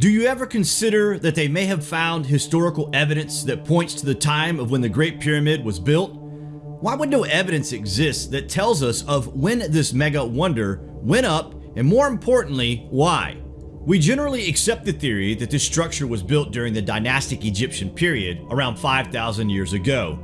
Do you ever consider that they may have found historical evidence that points to the time of when the Great Pyramid was built? Why would no evidence exist that tells us of when this mega wonder went up and more importantly, why? We generally accept the theory that this structure was built during the dynastic Egyptian period around 5,000 years ago.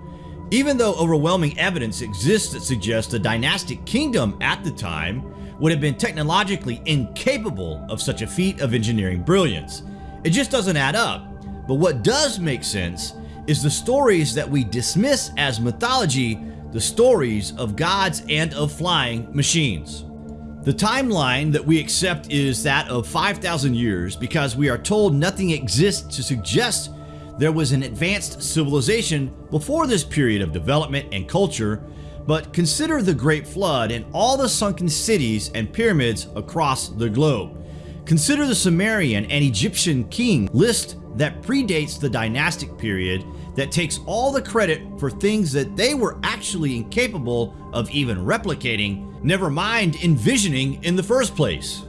Even though overwhelming evidence exists that suggests the dynastic kingdom at the time would have been technologically incapable of such a feat of engineering brilliance. It just doesn't add up. But what does make sense is the stories that we dismiss as mythology, the stories of gods and of flying machines. The timeline that we accept is that of 5,000 years because we are told nothing exists to suggest there was an advanced civilization before this period of development and culture but consider the Great Flood and all the sunken cities and pyramids across the globe. Consider the Sumerian and Egyptian king list that predates the dynastic period that takes all the credit for things that they were actually incapable of even replicating, never mind envisioning in the first place.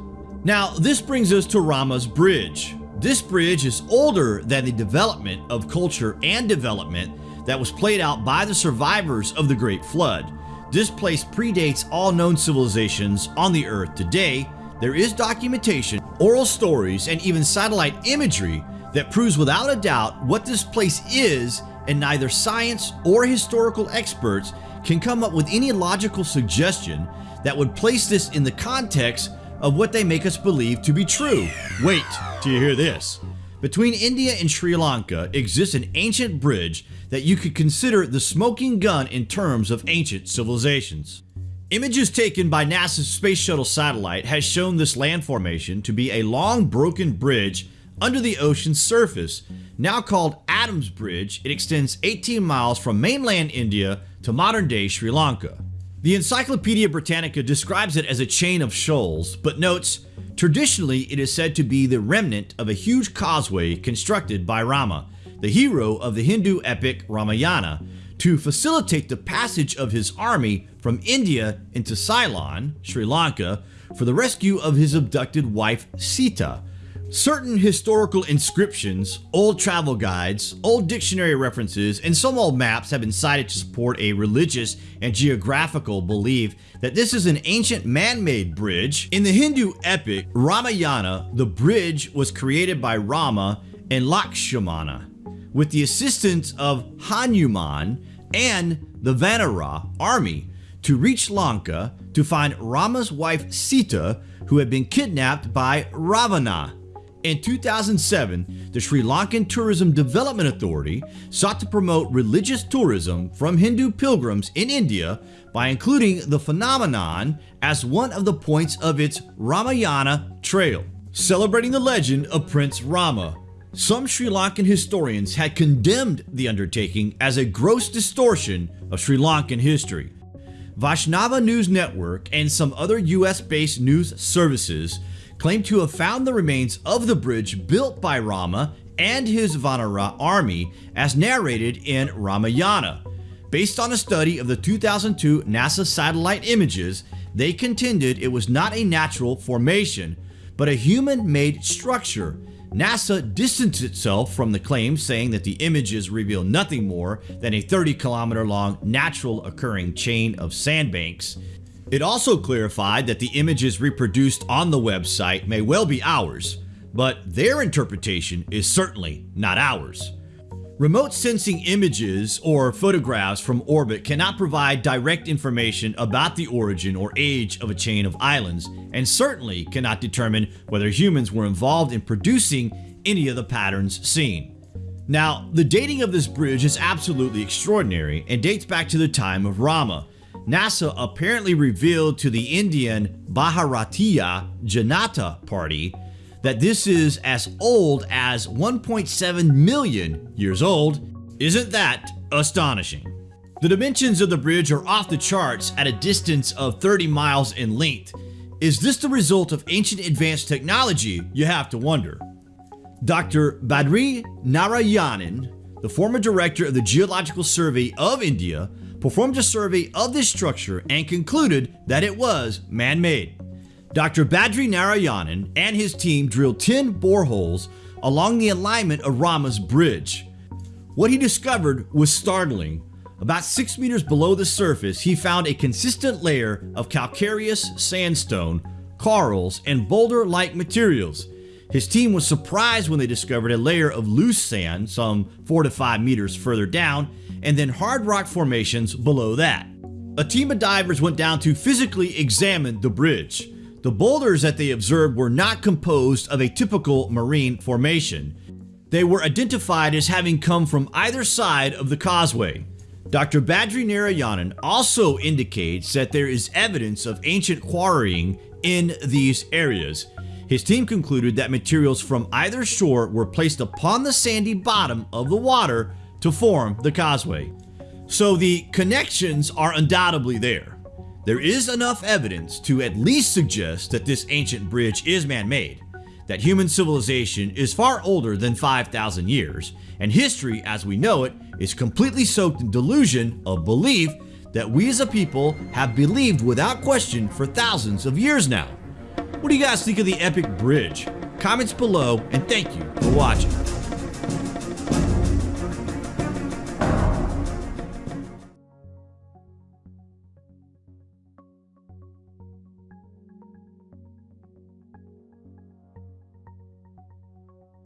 Now this brings us to Rama's bridge. This bridge is older than the development of culture and development that was played out by the survivors of the Great Flood. This place predates all known civilizations on the earth today. There is documentation, oral stories, and even satellite imagery that proves without a doubt what this place is and neither science or historical experts can come up with any logical suggestion that would place this in the context of what they make us believe to be true. Wait till you hear this. Between India and Sri Lanka exists an ancient bridge that you could consider the smoking gun in terms of ancient civilizations. Images taken by NASA's Space Shuttle satellite has shown this land formation to be a long broken bridge under the ocean's surface. Now called Adams Bridge, it extends 18 miles from mainland India to modern day Sri Lanka. The Encyclopedia Britannica describes it as a chain of shoals, but notes Traditionally, it is said to be the remnant of a huge causeway constructed by Rama, the hero of the Hindu epic Ramayana, to facilitate the passage of his army from India into Ceylon, Sri Lanka, for the rescue of his abducted wife Sita, Certain historical inscriptions, old travel guides, old dictionary references, and some old maps have been cited to support a religious and geographical belief that this is an ancient man-made bridge. In the Hindu epic Ramayana, the bridge was created by Rama and Lakshmana with the assistance of Hanuman and the Vanara army to reach Lanka to find Rama's wife Sita who had been kidnapped by Ravana in 2007, the Sri Lankan Tourism Development Authority sought to promote religious tourism from Hindu pilgrims in India by including the phenomenon as one of the points of its Ramayana Trail, celebrating the legend of Prince Rama. Some Sri Lankan historians had condemned the undertaking as a gross distortion of Sri Lankan history. Vaishnava News Network and some other US-based news services claim to have found the remains of the bridge built by Rama and his Vanara army as narrated in Ramayana. Based on a study of the 2002 NASA satellite images, they contended it was not a natural formation, but a human-made structure. NASA distanced itself from the claims saying that the images reveal nothing more than a 30 kilometer long natural occurring chain of sandbanks. It also clarified that the images reproduced on the website may well be ours, but their interpretation is certainly not ours. Remote sensing images or photographs from orbit cannot provide direct information about the origin or age of a chain of islands and certainly cannot determine whether humans were involved in producing any of the patterns seen. Now, the dating of this bridge is absolutely extraordinary and dates back to the time of Rama, NASA apparently revealed to the Indian Bharatiya Janata Party that this is as old as 1.7 million years old. Isn't that astonishing? The dimensions of the bridge are off the charts at a distance of 30 miles in length. Is this the result of ancient advanced technology, you have to wonder. Dr. Badri Narayanan, the former director of the Geological Survey of India, performed a survey of this structure and concluded that it was man-made. Dr. Badri Narayanan and his team drilled 10 boreholes along the alignment of Rama's bridge. What he discovered was startling. About 6 meters below the surface, he found a consistent layer of calcareous sandstone, corals, and boulder-like materials. His team was surprised when they discovered a layer of loose sand some 4 to 5 meters further down, and then hard rock formations below that. A team of divers went down to physically examine the bridge. The boulders that they observed were not composed of a typical marine formation. They were identified as having come from either side of the causeway. Dr. Badri Narayanan also indicates that there is evidence of ancient quarrying in these areas. His team concluded that materials from either shore were placed upon the sandy bottom of the water to form the causeway. So the connections are undoubtedly there. There is enough evidence to at least suggest that this ancient bridge is man-made, that human civilization is far older than 5,000 years, and history as we know it is completely soaked in delusion of belief that we as a people have believed without question for thousands of years now. What do you guys think of the epic bridge? Comments below and thank you for watching.